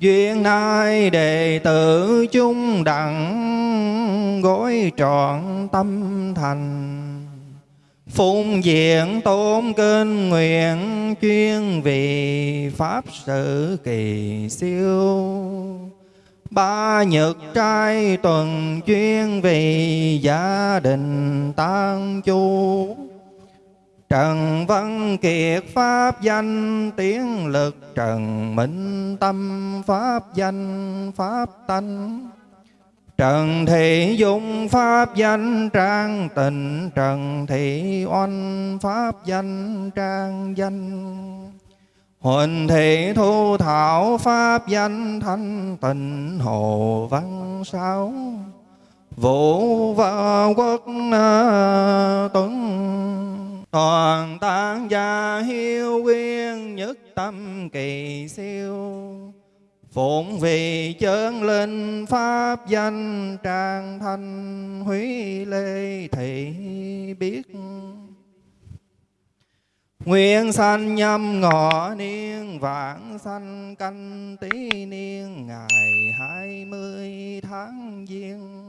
duyên nay đệ tử chung đặng gối trọn tâm thành. Phụng diện tôn kinh nguyện chuyên vì pháp sự kỳ siêu. Ba nhật trai tuần chuyên vì gia đình tan chu. Trần Văn Kiệt Pháp danh, tiếng lực Trần Minh Tâm Pháp danh, Pháp tánh. Trần Thị Dung Pháp danh, Trang Tịnh. Trần Thị Oanh Pháp danh, Trang danh. Huỳnh Thị Thu Thảo Pháp danh, Thanh Tịnh. Hồ Văn Sáu. Vũ và Quốc à, Tuấn. Toàn tán gia hiếu quyên nhất tâm kỳ siêu. Phụng vì chân linh pháp danh trang thanh húy lê thị biết. Nguyện sanh nhâm ngọ niên vạn sanh canh tí niên ngày hai mươi tháng giêng.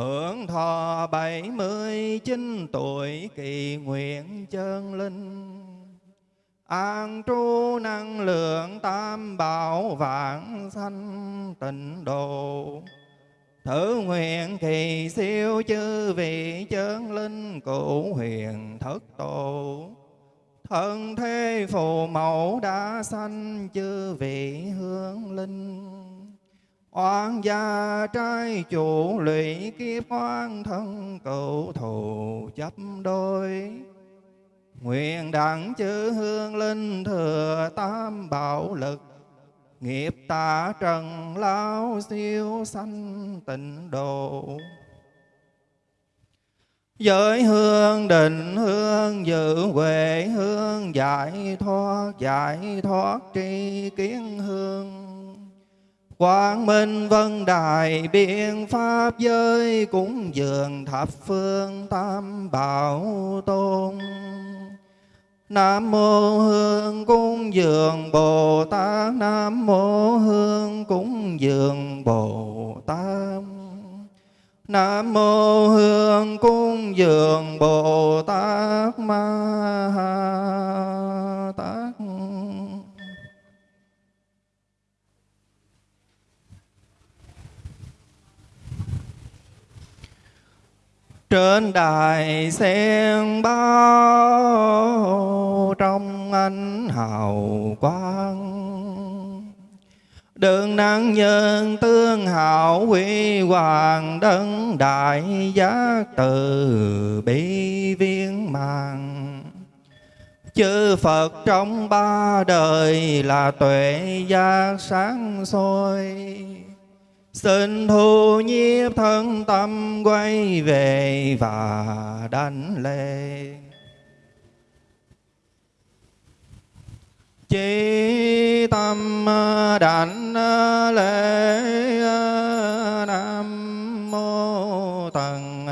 Hưởng thọ bảy mươi chín tuổi kỳ nguyện chân linh. An trú năng lượng tam bảo vạn sanh tịnh độ. Thử nguyện kỳ siêu chư vị chân linh cụ huyền thất tổ. Thân thế phù mẫu đã sanh chư vị hướng linh. Oan gia trai chủ lụy kiếp oan thân cựu thù chấp đôi. Nguyện đặng chữ hương linh thừa tam bảo lực, Nghiệp tạ trần lao siêu sanh tịnh độ. Giới hương định hương dự huệ, hương giải thoát giải thoát tri kiến hương. Quang Minh Vân Đài biện pháp giới cúng dường thập phương tam bảo tôn. Nam mô Hương cúng dường Bồ Tát. Nam mô Hương cúng dường Bồ Tát. Nam mô Hương cúng dường Bồ Tát Ma Tát. Trên đài sen bao trong ánh hào quang. Đường năng nhân tương hảo huy hoàng đấng đại giác từ bi viên màng. Chư Phật trong ba đời là tuệ giác sáng soi. Xin thu nhiếp thân tâm quay về và đánh lễ Chí tâm đảnh lễ Nam mô tần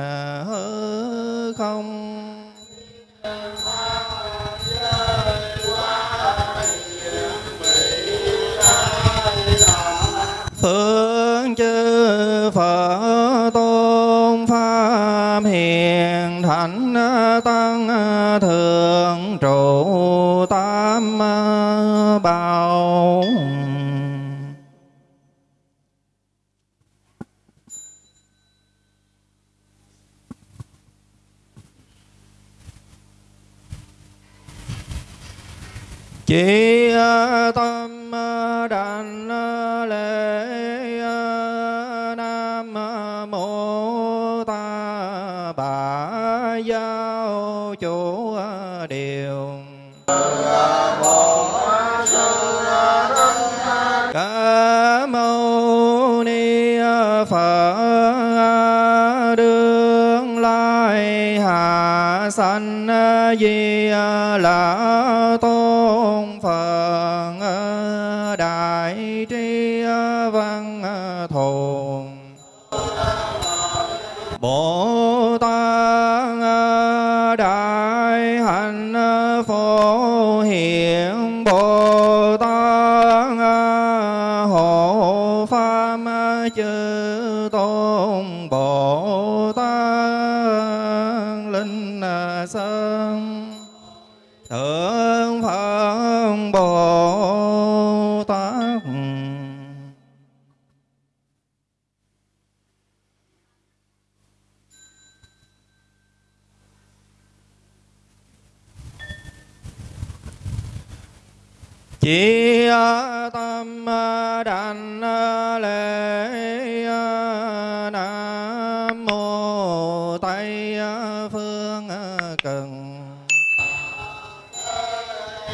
chỉ ờ, tâm ờ, đảnh ờ, lễ nam mô ta bà giáo chủ điều. Ca mâu ni phật đương lai hạ sanh di là chỉ tâm đàn lễ nam mô tây phương cần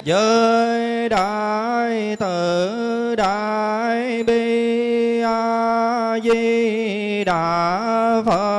giới đại từ đại bi a di đà phật.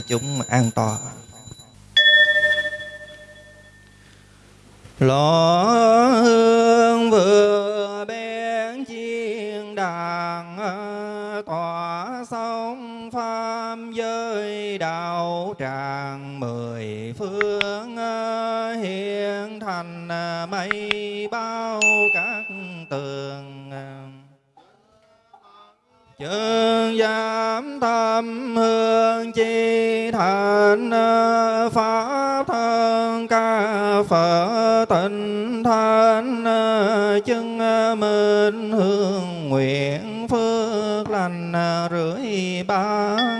Đại chúng an toàn. Lõ hương vừa bên chiên đàn ờ, tỏa sông pháp giới đạo tràng mười phương ờ, hiện thành ờ, mây bao các tường Chương giám tâm hương chi thành Pháp thân ca Phật tịnh thanh Chân minh hương nguyện phước lành rưỡi ban.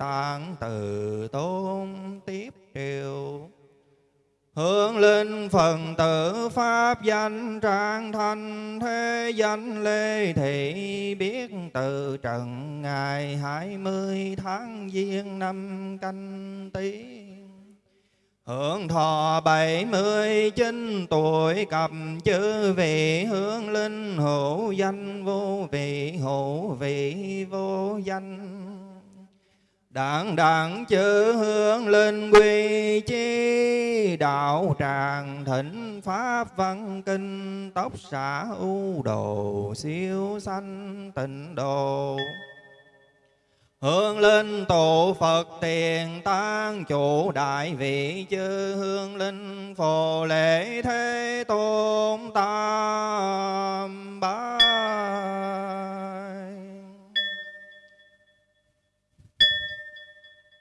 Tạng từ tôn tiếp triều Hương linh phần tử pháp danh trang thanh thế danh lê thị, biết từ trần ngày hai mươi tháng giêng năm canh tí Hưởng thọ bảy mươi chín tuổi cập chư vị hương linh hữu danh vô vị, hữu vị vô danh. Đảng đặng chữ hương linh quy chi. Đạo tràng thịnh pháp văn kinh. Tóc xả ưu đồ, siêu sanh tịnh độ Hương linh tụ Phật tiền tăng chủ đại vị chư hương linh phổ lễ thế tôn tam bái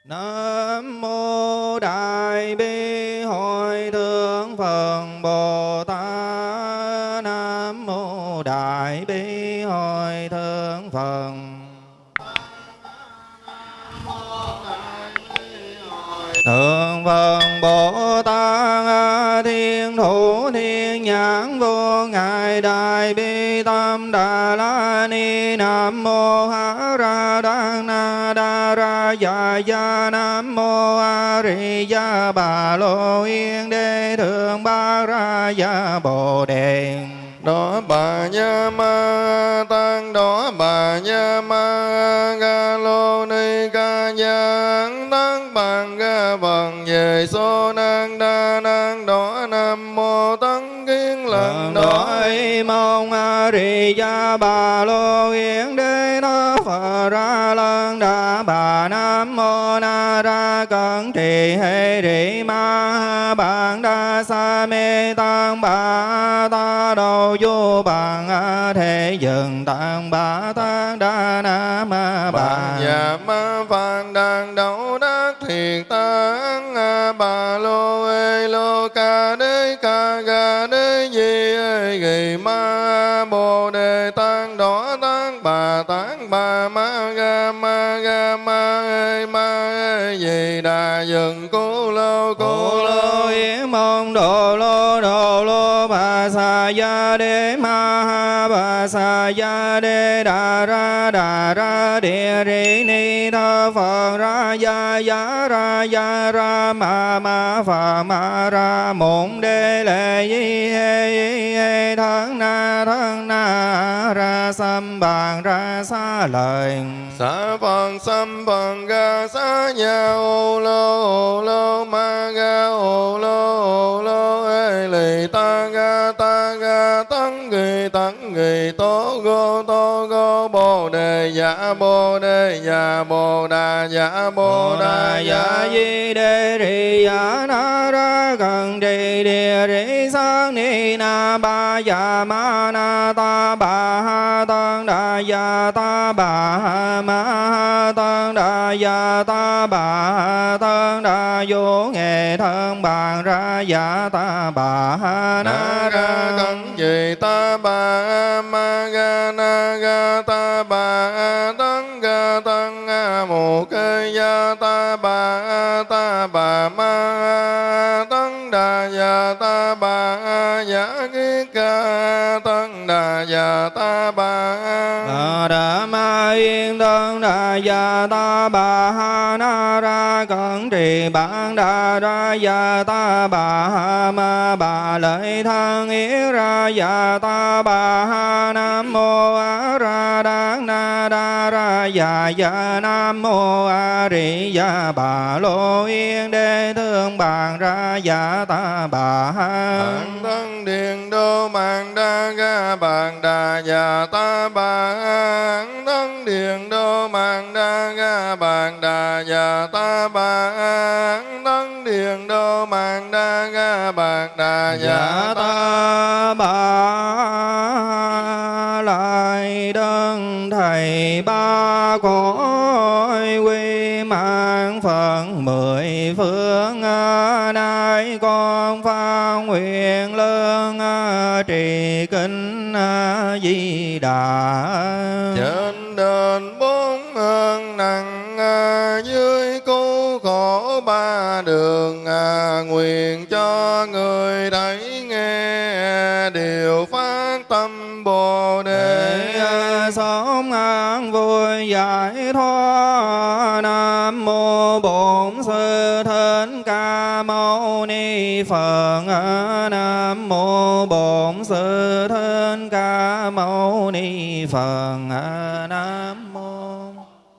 Nam mô Đại Bi Hội Thượng Phật Bồ Tát. Nam mô Đại Bi Hội Thượng Phật. Thượng Phật Bồ Tát, Thiên Thủ Thiên Nhãn, Vô Ngài, Đại Bi Tâm Đà La Ni. Nam Mô A Dạ Dạ Nam Mô A Ri Gia Bà Lô Yên Đế Thượng Ba Ra Gia Bồ Đề. Đó bà nha ma tăng đó bà nha ma ga lô ni ca nhang tăng bằng ga bằng về số năng đa năng đó nam mô tăng kiến lần đó mong a ri gia bà lô yên đế nó phật ra mô na ra cẩn trì hệ rị ma bạn đa sa mê tăng bà ta đầu vô bạn thể dừng tăng bà tăng đa na ma bà nhà ma phạn đàn đấu đắc thiệt tăng bà lô ê lô ca đế ca ga đế di ê ghi ma bồ đề tăng đỏ tăng bà tăng bà ma ga ma ga ma ma di đà dừng, cô lô Cô lô yến mong đồ lô đồ lô bà sa gia đế ma sa ya đê đà ra đà ra địa ri ni tha phật ra ya ya ra ya ra ma ma pha ma ra mộng đê lệ yi hê yi hê thân na thân na ra sam bàn ra xa lời sa phần sam phần ga sa nhà ô lô ô lô ma ga ô lô ô lô ê lì ta ga ta ga ta ghi tăng ghi tố gô tố gô bồ đề dạ bồ đề dạ bồ đà dạ bồ đà dạ. Di đê ri ya na ra gần trì địa ri sang ni na ba ya ma na ta ba ha tăng đà ya ta ba ha ma ha tăng đà ya ta ba ha tăng đà vô nghệ thân bàn ra ya ta ba ha na ra ra cẩn gì ta bà ma ga na ga ta bà tăng ga tăng a mù kê ya ta bà ta bà ma tăng đà ta bà ya ki ca tăng đà và ta bà Đà ờ, đà ma yên tăng đà và ta bà ha na ra cẩn trì bản đà ra và ta bà ha ma bà lợi thân ý ra và ta bà ha nam mô a ra ya ya nam mô a ri ya bà lô yên đế thương bàn ra ya ta bà Bản thân điện đô mạng đa ga bàn đà già ta bản thân điện đô mạng đa ga bàn đà già ta bản thân điện đô mạng đa ga bàn đà già Dạ ta ta trì kinh à, di đà. Trên đền bốn ơn nặng dưới cứu khổ ba đường nguyện cho người thấy nghe điều phát tâm bồ đề. Sống an vui giải thoát. Nam mô bổn sư thích ca mâu ni phật phật nam mô.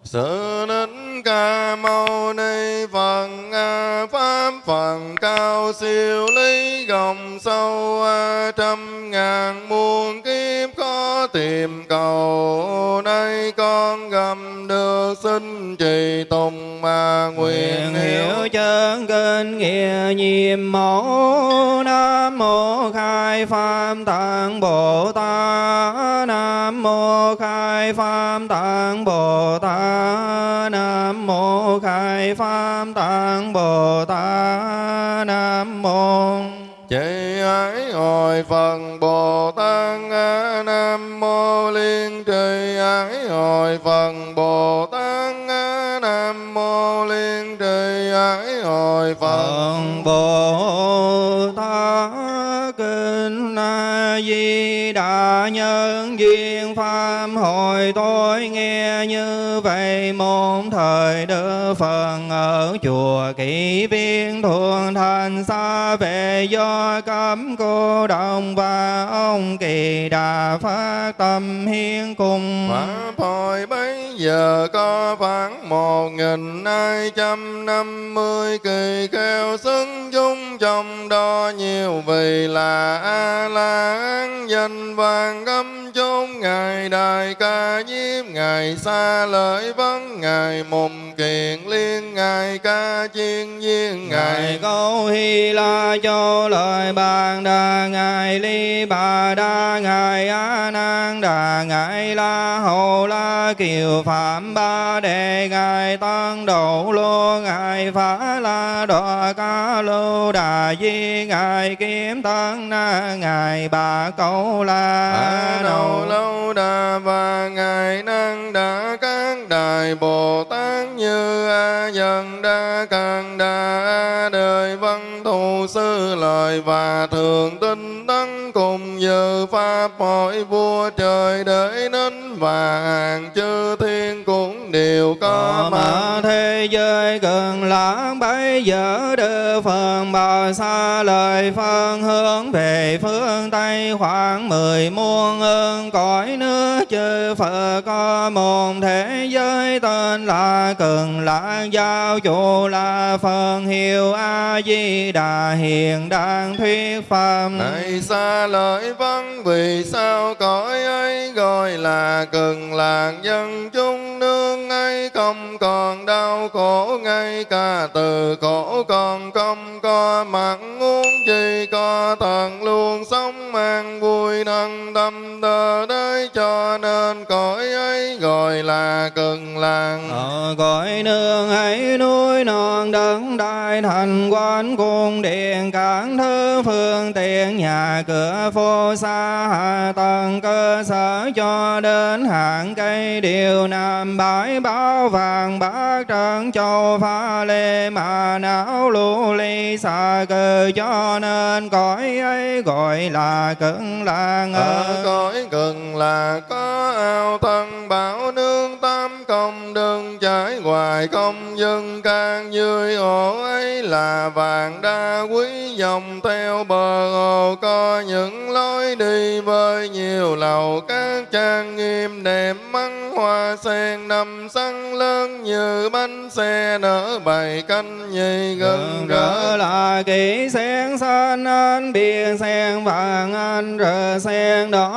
Sự nín ca mâu ni Phật a Pháp Phật cao siêu lý gồng sâu a trăm ngàn muôn kiếp khó tìm cầu nay con gầm được sinh trì tùng mà nguyện hiểu chân kinh nghĩa nhiệm mẫu nam mô khai pháp tạng bồ tát khai pháp tạng bồ tát. Nam mô khai pháp tạng bồ tát. Nam mô. Chị ái hồi phần Bồ Tát. Nam Mô Liên Trì. Ái hồi phần Bồ Tát Di Đà Nhân duyên Pháp. Hồi tôi nghe như vậy, môn thời Đức Phật ở chùa Kỷ Viên thuận thành xa về do cấm cô đồng và ông Kỳ Đà phát tâm hiến cùng. Pháp hồi giờ có khoảng một nghìn hai trăm năm mươi kỳ kêu xứng chúng trong đó nhiều vì là a la hán danh vàng âm chốn. Ngài đại ca diếp, ngài xa lợi vấn ngài mùng kiện liên, ngài ca chiên viên, Ngài câu Hy La cho lời bàn đà, Ngài Ly Bà Đa, Ngài A Nan Đà, Ngài La Hầu La Kiều Phạm Ba Đề Ngài Tăng Độ Lô Ngài Phá La Đọa Ca Lô Đà Di Ngài Kiếm Tăng Na Ngài Bà Câu La đầu lâu đà và ngài năng đã các đại bồ tát như a dần đa càng đà a đời văn thù sư lời và thường tinh tấn cùng dự pháp hội vua trời đợi đến và hàng chư thiên cũng đều có mặt mà thế giới gần lãng bây giờ đưa phần bào xa lời phân hướng về phương Tây. Khoảng mười muôn ơn cõi nước chư Phật có một thế giới tên là Cần Lãng Giao. Chủ là phần hiệu A Di Đà hiện đang thuyết pháp. Này xa lợi văn vì sao cõi ấy gọi là cần làng dân chúng nương ngay không còn đau khổ, ngay cả từ khổ còn không có mặn. Uống gì có thần luôn sống mang vui thân tâm tờ đấy cho nên cõi ấy gọi là cần làng. Ở cõi nương ấy núi non đất đai thành quán cung điện cảng thứ phương tiện, nhà cửa phố xa hạ tầng cơ sở cho đến hạng cây điều nam bãi bao vàng, bát trần châu pha lê, mà não lưu ly xa cơ cho nên cõi ấy gọi là cực lạc ở cõi cực là có ao thân bảo nương tam công đừng trải hoài không dân can dưới ổ ấy là vàng đa quý. Dòng theo bờ hồ có những lối đi với nhiều lầu. Các trang nghiêm đẹp măng hoa sen nằm săn lớn như bánh xe nở bày canh nhì gần rỡ. là kỹ sen xanh anh biển sen vàng anh rờ sen đỏ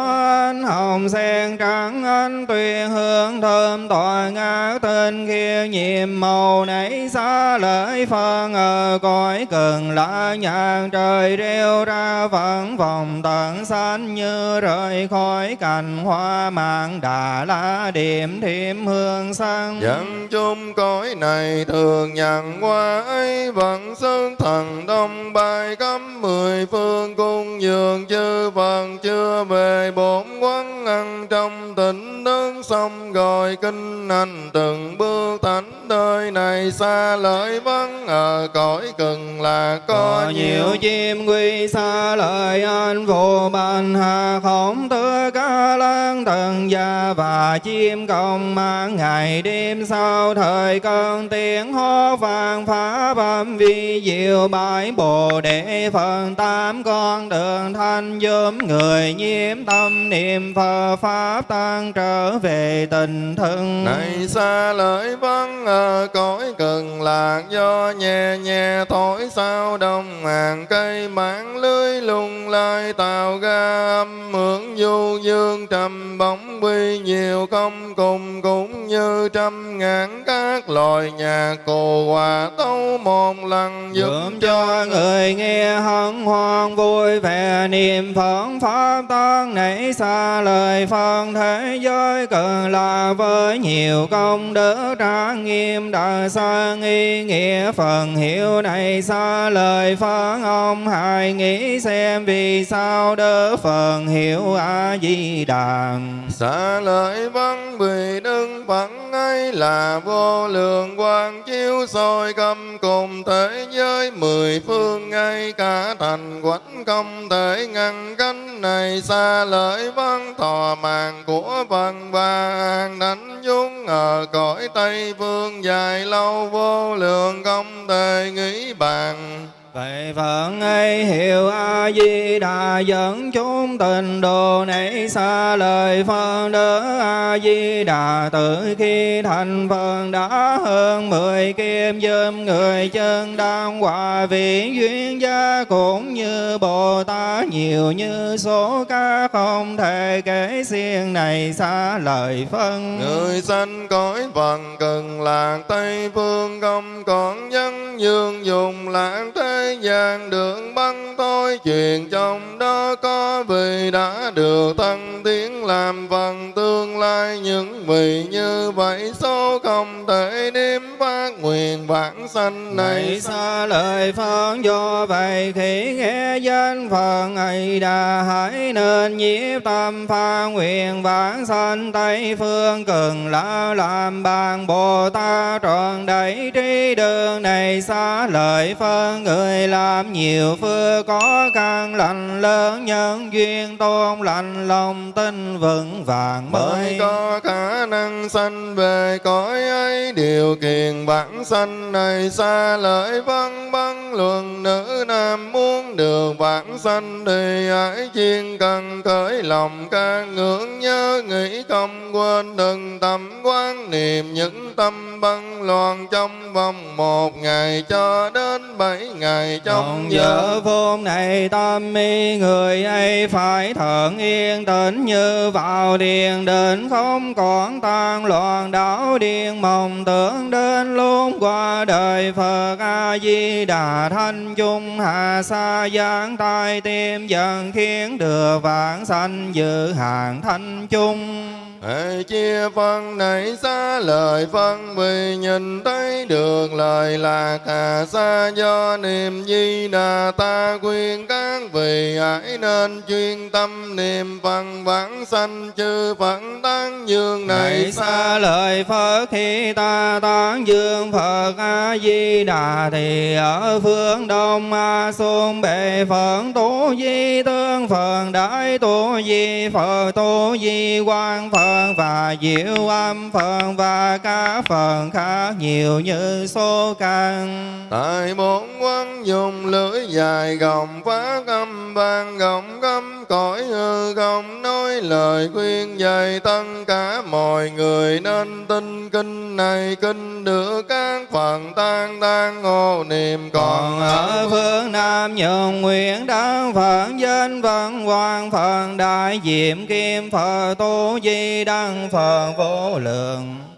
anh hồng sen trắng anh tuyền hương thơm tỏa ngã tên kia nhiệm màu nảy xa lợi phân ở cõi cần lạ nhạc trời rêu ra vẫn vòng tận xanh như rời khỏi cành hoa mạng đà la điểm thêm hương sang Dân chung cõi này thường nhận qua ấy, vẫn sơn thần đông bài cấm mười phương cung dường chư phần chưa về bổn quán ăn trong tỉnh đơn xong gọi kinh này hành từng bước thánh đời này xa lợi vắng ở cõi cần là có, có nhiều. chim quy xa lời anh vô ban hà không tưa ca lan tầng gia và chim công mang ngày đêm sau thời cơn tiếng hô vang phá bâm vi diệu bãi bồ đề phần tám con đường thanh giúp người nhiễm tâm niệm phật pháp tăng trở về tình thân. Này xa lợi vắng ở cõi cần lạc do nhẹ nhẹ thổi sao đông hàng cây mảng lưới lung lai tạo ra âm hưởng du dương trầm bóng quy nhiều không cùng cũng như trăm ngàn các loài nhạc cổ hòa tấu một lần Dùm cho người nghe hân hoan vui vẻ niệm phật pháp tăng nảy xa lời phân thế giới cần là với nhiều công đức trang nghiêm đời xa nghi nghĩa phần hiểu này xa lời phán ông. Hãy nghĩ xem vì sao đỡ phần hiểu a di đà xa lời văn vì đức phật ấy là vô lượng quang chiếu soi cầm cùng thế giới mười phương ngay cả thành quánh công thể ngăn cánh này. Xa lợi văn thọ mạng của văn vàng đánh dung ở cõi tây phương dài lâu vô lượng không thể nghĩ bàn. Vậy Phật ấy hiệu A-di Đà dẫn chúng tình đồ nảy xa lời Phật đỡ A-di-đà từ khi thành Phật đã hơn mười kim dâm người chân đang hòa vị duyên gia cũng như Bồ Tát nhiều như số ca không thể kể xiên này xa lời phân. Người sanh cõi phật cần lạc Tây phương không còn nhân dương dùng lạc thế gian đường băng thôi chuyện trong đó có vì đã được tăng tiến làm phần tương lai. Những vị như vậy số không thể đếm phát nguyện vãng sanh này. Xa lời Phật do vậy khi nghe danh Phật ấy đã hãy nên nhiếp tâm pha nguyện vãng sanh. Tây phương cần là làm bàn Bồ Tát, trọn đầy trí đường này. Xa lời phân người làm nhiều phước có căn lành, lớn nhân duyên tôn lành, lòng tin vững vàng mới. Có khả năng sanh, về cõi ấy điều kiện bản sanh này, xa lợi vân vân, luận nữ nam muốn được bản sanh thì hãy chuyên cần khởi lòng ca ngưỡng, nhớ nghĩ không quên, đừng tâm quan niệm những tâm băng loạn trong vòng một ngày cho đến bảy ngày trong Trong giờ phút này tâm mi người ấy phải thận yên tĩnh như vào điền định không còn tan loạn đảo điên mộng tưởng đến luôn qua đời Phật A Di Đà thanh chung hạ sa giáng tai tim dần khiến được vãng sanh dự hàng thanh chung Hãy chia vâng, phân này xa lời phân vì nhìn thấy được lời là cả xa do niềm di đà ta quyên các vị hãy nên chuyên tâm niệm phân vãng sanh chư Phật tán dương này xa. lời Phật khi ta tán dương Phật A Di Đà thì ở phương đông A Xôn bệ Phật tu di tương Phật đại tu di Phật tu di quang Phật và diệu âm Phật và các Phật khác nhiều như số căn. Tại bốn quán dùng lưỡi dài gồng phát âm vang gồng gâm cõi hư không nói lời khuyên dạy. Tất cả mọi người nên tin kinh này, kinh được các phần tan tan hộ niệm. Còn ở phương Nam nhường nguyện đáng Phật danh văn hoàng, Phật đại diệm kim, Phật tu di đăng, Phật vô lượng.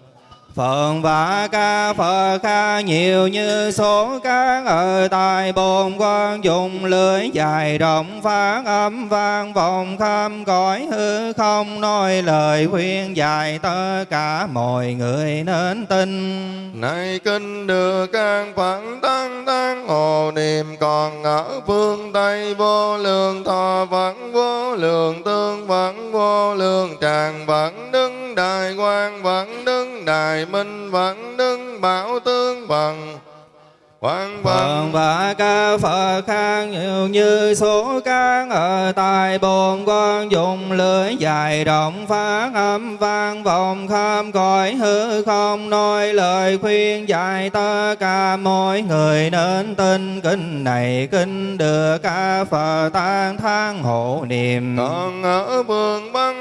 Phật và ca Phật ca nhiều như số các ở tại bồn quan dùng lưỡi dài rộng, phát âm vang vọng khắp cõi hư không. Nói lời khuyên dạy tất cả mọi người nên tin. Này kinh được các Phật tăng tăng, hồ niệm còn ở phương Tây. Vô lượng thọ vẫn, vô lượng tương vẫn, vô lượng tràng vẫn, đứng đại quan vẫn, đứng đại minh vẫn đứng bảo tương vẫn Quang vẫn và ca Phật khác nhiều như số các ở tại bồn quan dùng lưỡi dài rộng phát âm vang vọng khắp cõi hư không. Nói lời khuyên dạy tất cả mọi người nên tin. Kinh này kinh được ca Phật tan thang hộ niệm. Còn ở phương băng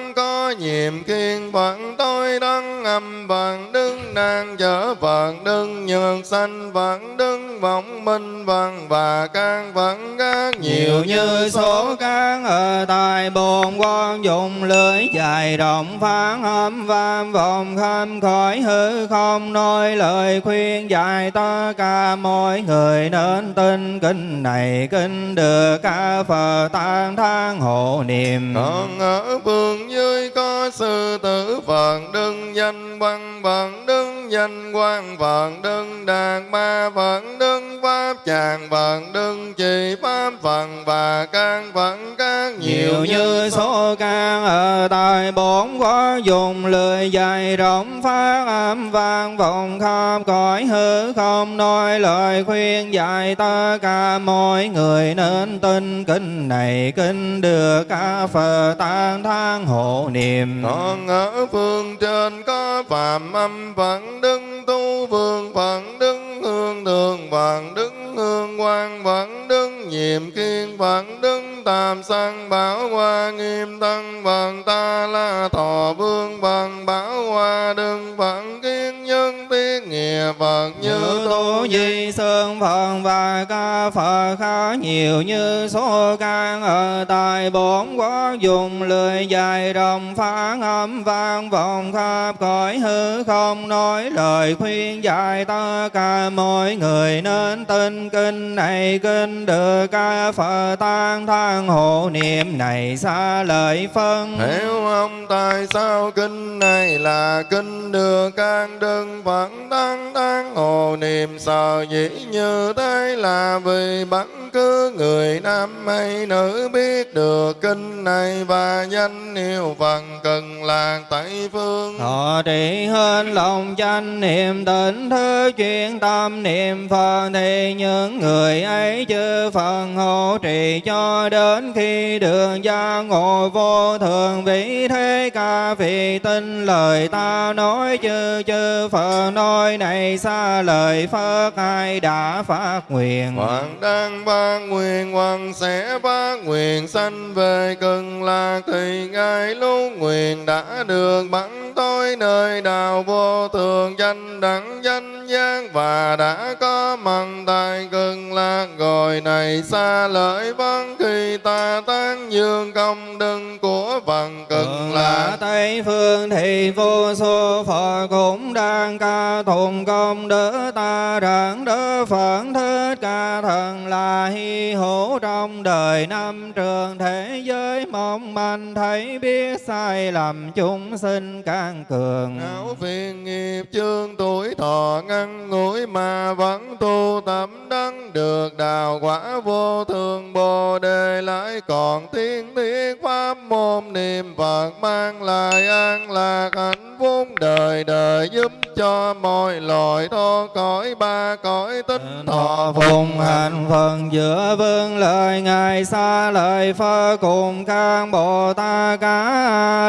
nhiệm kiên Phật tôi đăng âm Phật đứng đang chở Phật đứng nhường sanh Phật đứng vọng minh Phật và can Phật các nhiều như số các ở tại bồn quan dùng lưới dài rộng, phán âm vang vọng khâm khỏi hư không. Nói lời khuyên dạy ta cả mọi người nên tin kinh này kinh được ca phật tan thang hộ niệm. Còn ở phương dưới có sư tử Phật đức danh văn Phật đức danh quan Phật đức đạt ma Phật đức pháp tràng Phật đức chỉ pháp Phật và căn Phật các nhiều như số can. Ở tại bốn có dùng lười dài rộng phát âm vang vọng khắp cõi hư không, nói lời khuyên dạy tất cả mọi người nên tin. Kinh này kinh được ca phật tan thang hộ niệm còn ở phương trên có phạm âm Phật đức tu vương Phật đức hương thường Phật đức hương quan Phật đức nhiệm kiên Phật đức tam sanh bảo hoa nghiêm tăng Phật ta la thọ vương Phật bảo hoa đức Phật kiến nhân tiết nghĩa Phật như như tu di sơn phật và ca phật khá nhiều như số can ở tại bốn quốc dùng lười dài rộng phán âm vang vọng khắp cõi hư không, nói lời khuyên dạy tất cả mọi người. Nên tin kinh này kinh được ca phật tan thang hộ niệm này xa lời phân. Hiểu ông tại sao kinh này là kinh được can đơn Phật tăng tăng hộ niệm, sợ dĩ như thế là vì bất cứ người nam hay nữ biết được kinh này và danh hiệu Phật cần lạc Tây phương. Thọ trì hơn lòng chánh niệm tỉnh thứ chuyên tâm niệm Phật thì những người ấy chư Phật hộ trì cho đến khi đường gia ngộ vô thường vị thế ca vì tin lời ta nói chư chư Phật nói này xa lời Phật ai đã phát nguyện Hoàng đang phát nguyện hoàng sẽ phát nguyện sanh về cần lạc thì ngài lúc nguyện đã được bắn tối nơi đạo vô thường danh đẳng danh giác và đã có măng tại cần lạc rồi này xa lợi vắng. Khi ta tán dương công đức của phần cần là lạc Tây phương thì vô số Phật cũng đang ca tụng công đức. Ta rằng đức Phật thích ca thần là hy hữu trong đời năm trường thế giới. Mong manh thấy biết sai lầm chúng sinh can cường. Áo phiền nghiệp chương tuổi thọ ngăn ngủi mà vẫn tu tập đắng được đào quả vô thường bồ đề lại còn tiên thiết pháp môn niệm Phật mang lại an lạc hạnh phúc đời đời giúp cho mọi loài thoát cõi ba cõi tích thọ phùng hành phần giữa vương lời ngài xa lời phật cùng các bồ tát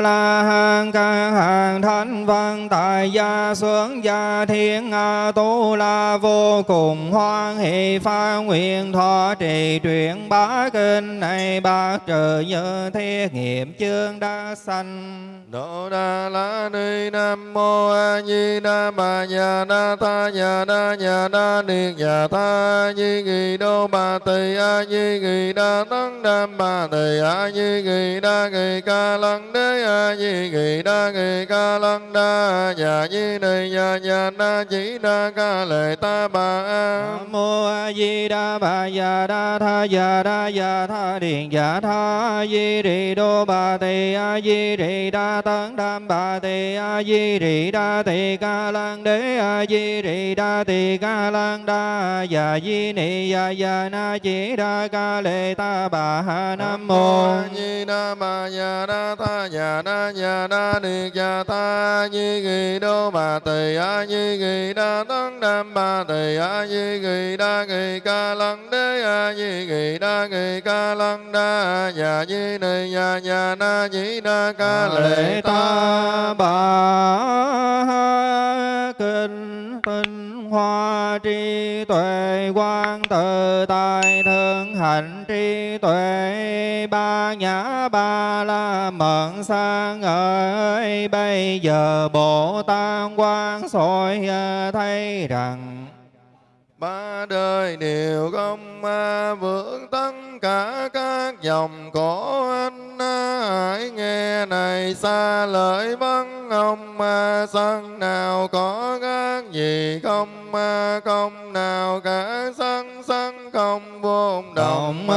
la hán ca hàng thánh văn tại gia xuống gia thiên a tu la vô cùng hoan hỷ pha nguyện thọ trì truyện bá kinh này, bác trừ như thế nghiệm chương đã sanh. Đô đa la ni nam mô a di đà bà nhà đa tha nhà đa nhà đa niệt nhà tha di nghị đô bà tỳ a di nghị đa tăng đam bà tỳ a di nghị đa nghị ca lăng đế a di kỳ đa kỳ ca lăng đa già di đề già già đa chỉ đa ca lệ ta bà a Nam mô A Di Đà Bà Già Đa Tha Già Đa Già Tha Điện Già Tha A Di Rì Đô Bà Tỳ A Di Rì Đa Tấn Đam Bà Tỳ A Di Rì Đa Tỳ Ca lăng Đế A Di Rì Đa Tỳ Ca lăng Đa Già Di Ni Già Già Na Chỉ Đa Ca Lệ Ta Bà Nam Mô A Di Đà Bà Già Đa Tha Già Đa na Đa na ni cha ta Di Kỳ Đô Bà Tỳ A như Kỳ Đa Tăng Đam Bà Tỳ A như Kỳ Đa Kỳ Ca Lăng Đế A như Kỳ Đa Kỳ Ca Lăng Đa nhà như Ni nhà nhà Na như Đa Ca Lệ Ta bà kinh tinh hoa tri tuệ quang tự tại thượng hạnh tri tuệ ba nhã ba la mận sang ơi bây giờ bồ tát quan soi ờ, thấy rằng ba đời đều không vượng tất cả các dòng cổ anh hãy nghe này xa lời vắng ông sân nào có các gì không không nào cả sân sân không vô động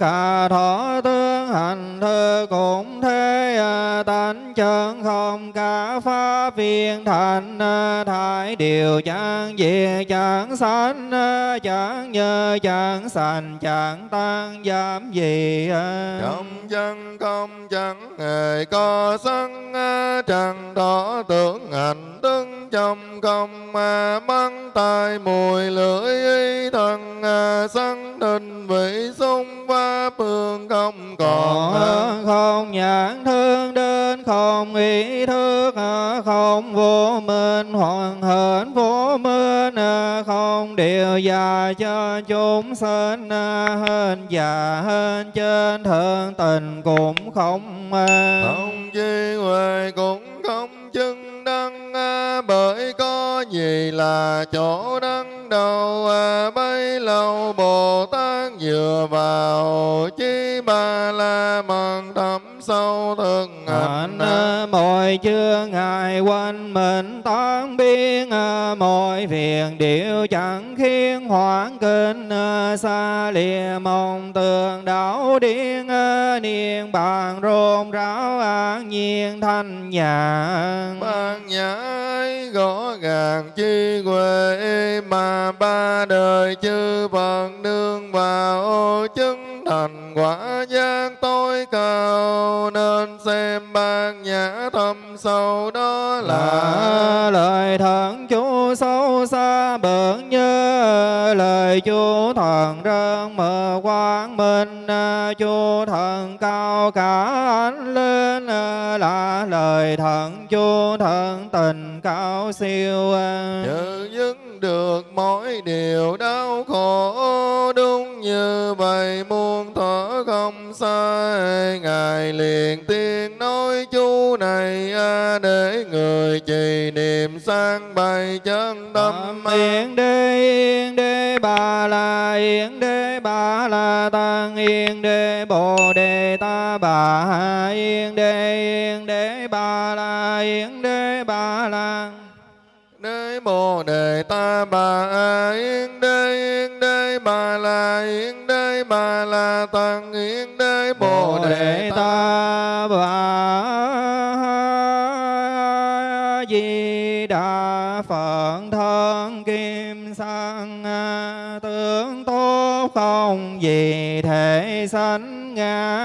cả thọ tương hành thư cũng thế tánh chân không cả pháp viên thành thái điều chẳng diệt chẳng sanh chẳng như chẳng sanh chẳng tăng giảm gì trong chân không chẳng hề có sân trần thọ tưởng hành tướng trong không mắng tai mùi lưỡi thân sân đình vị xung pháp phương không còn không nhãn thương đến không không, ý thức à, không, vô minh, hoàn hển vô minh à, không, điều già cho chúng sinh à, hơn già hơn trên thượng tình cũng không không chi huệ cũng không chứng đăng bởi có gì là chỗ đăng đầu bấy lâu bồ tát dựa vào chi ba la mật thâm sâu thực hành mọi chưa ngài quanh mình tán biến mọi phiền điệu chẳng khiến hoảng kinh xa lìa mong tường đảo điên niên bàn rôn ráo an nhiên thanh nhàn ban nhãi gõ gàng chi huệ mà ba đời chư Phật nương vào chứng thành quả giác tối cao. Nên xem ban nhã thâm sâu đó là lời thần chú sâu xa bận nhớ lời chú thần rơn mờ quang minh chú thần cao cả ánh lên là lời thần chú thần tình cao siêu Chữ dứt được mỗi điều đau khổ đúng như vậy muôn thở không sai. Ngài liền tiên nói chú này để người trì niệm sang bày chân tâm yên đế yên đế bà la yên đế bà la tăng yên đế bồ đề ta bà, yên đế yên đế bà la, yên đế bà la. Đế bồ đề ta bà, yên đế yên đế bà la, yên đế bà la tăng yên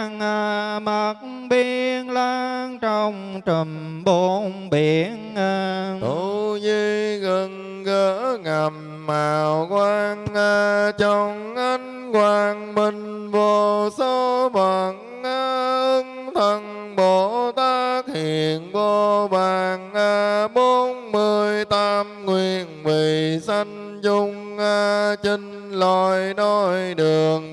À, mặt biên lan trong trùm bốn biển à. tu di gần gỡ ngầm màu quang à, trong ánh quang minh vô số bằng ưng thần bồ tát hiện vô vàng bốn mươi tam nguyện vì sanh dung chinh loài đôi đường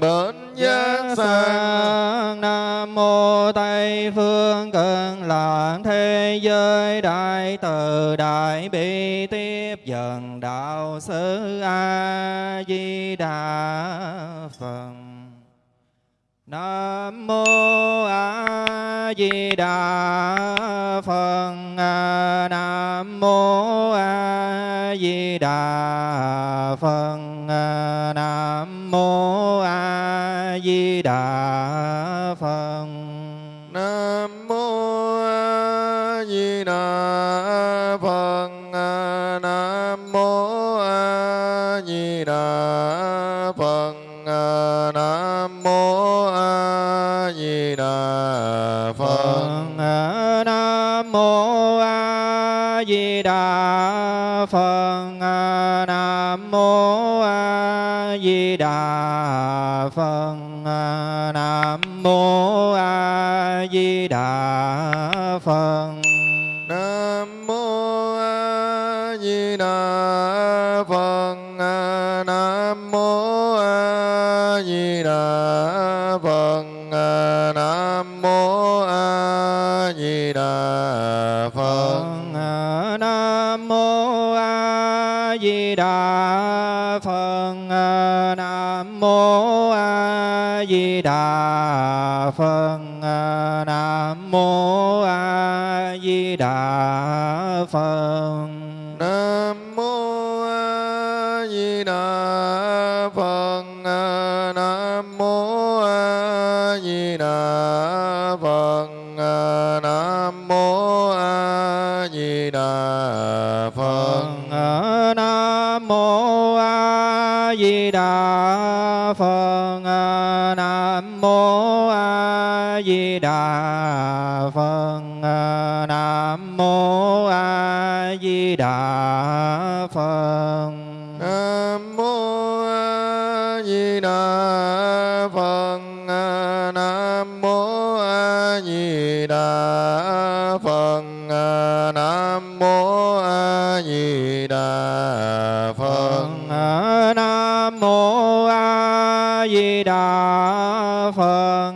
tây phương cực lạc thế giới, đại từ đại bi tiếp dần đạo sư a di đà phật. Nam mô A Di Đà Phật. Nam mô A Di Đà Phật. 大方 phật à, nam mô a di đà phật. Đà Phật. Nam Mô A Di Đà Phật. Nam Mô A Di Đà Phật. Nam Mô A Di Đà Phật. Nam Mô A Di Đà Phật.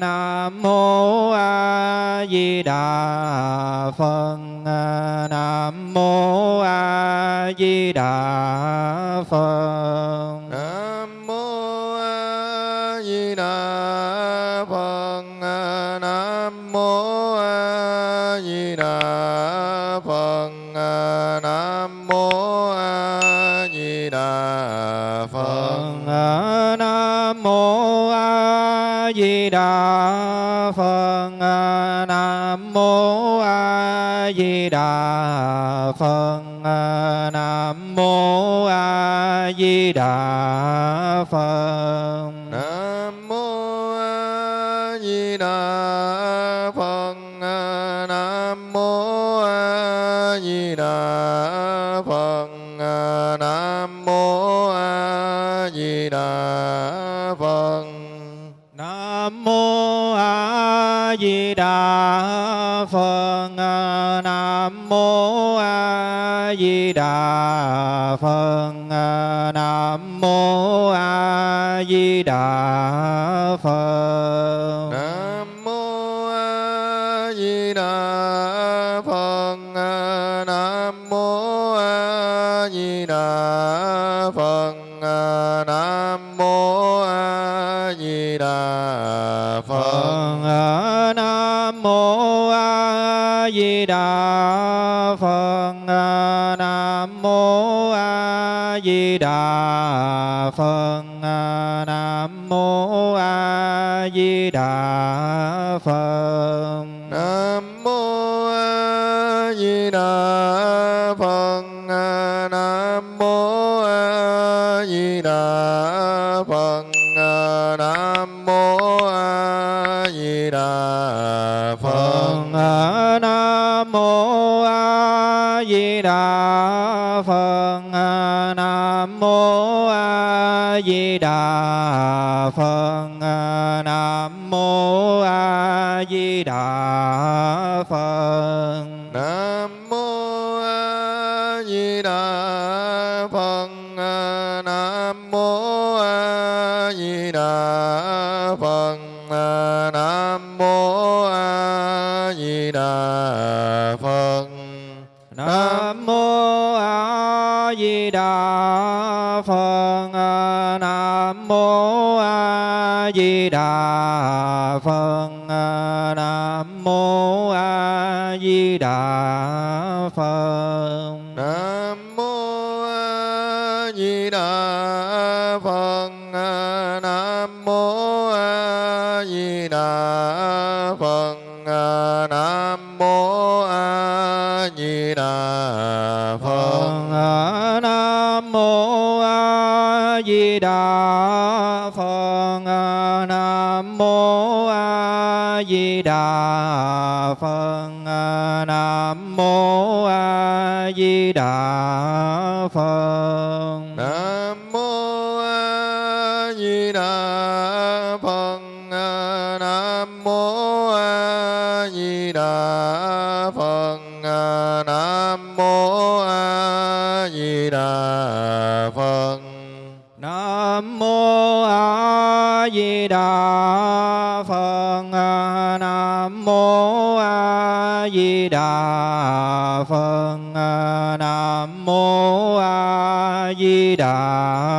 Nam Mô A Di Đà Phật. đà phật. Nam mô A Di Đà Phật. Nam mô A Di Đà Phật. Nam mô A Di Đà Phật. Nam mô A Di Đà Phật. Nam mô A Di Đà Phật. phật nam mô a di đà phật. phật. đà phật nam mô a di đà nam mô a di đà phật. Nam mô a di đà phật. Đà phật nam mô a di đà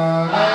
con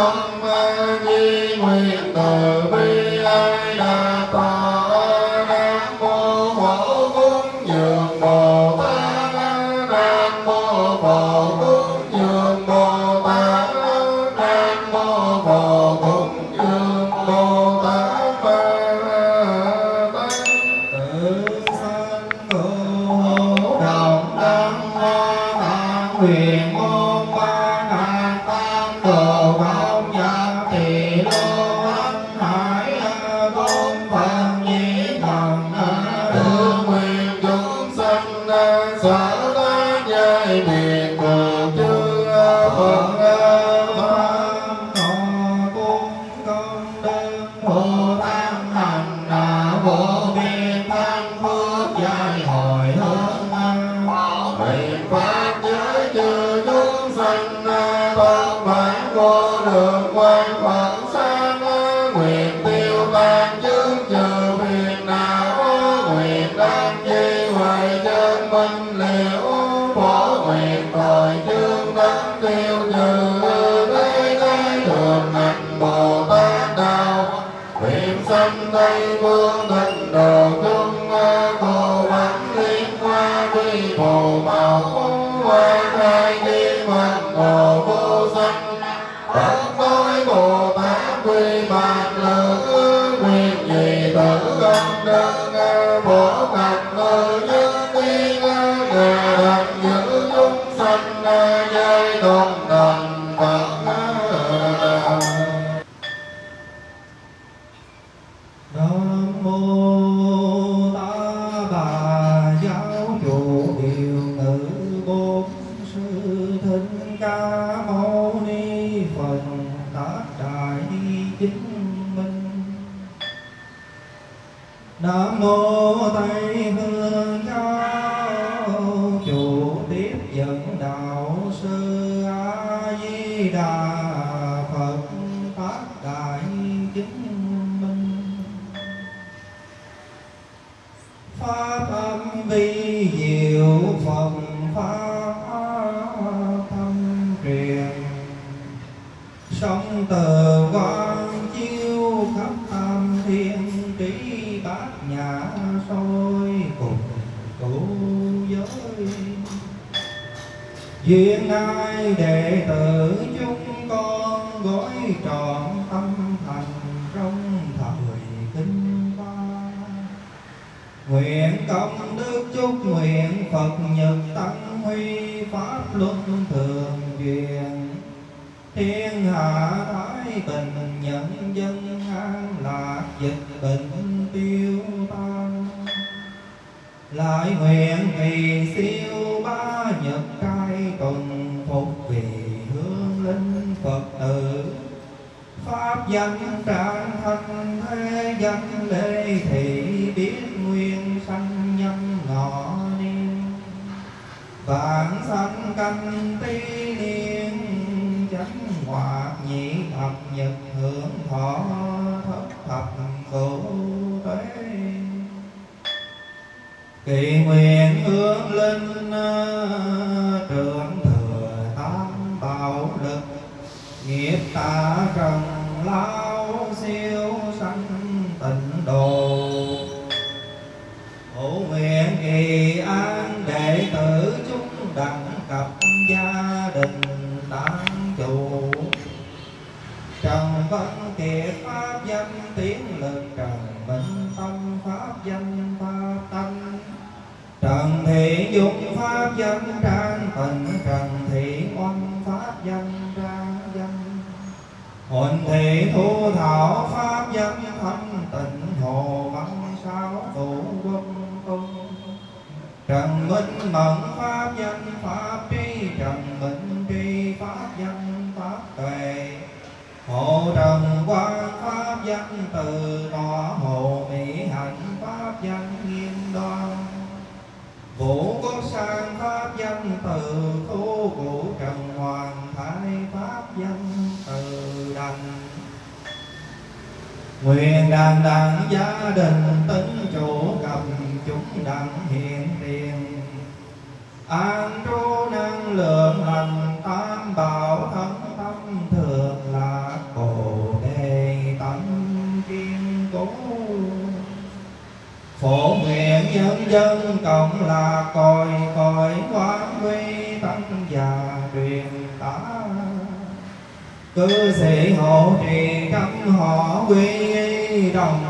bản Nam Kỳ nguyện hướng linh à, trưởng thừa tam bảo lực. Nghiệp ta trần lao siêu sanh tịnh độ. Hộ nguyện kỳ an đệ tử chúng đẳng cập gia đình tăng chủ. Trần Văn Kiệt Pháp danh tiếng lực, Trần Minh Tâm Pháp danh Thu Thảo Pháp danh Thanh Tịnh Hồ Văn Sao tổ Quân Tung. Trần Minh Mẫn Pháp danh Pháp Tri Trần Minh Tri Pháp danh Pháp Tuệ. Hộ Trần quan Pháp danh Từ đó đàn đàn gia đình tính chủ cầm chúng đặng hiện tiền. An trú năng lượng lành tam bảo thân tâm thường là Bồ đề tâm kiên cố. Phổ nguyện nhân dân cộng là còi còi quán quy tăng già truyền tá. Cư sĩ hộ trì trăm họ quy đồng sanh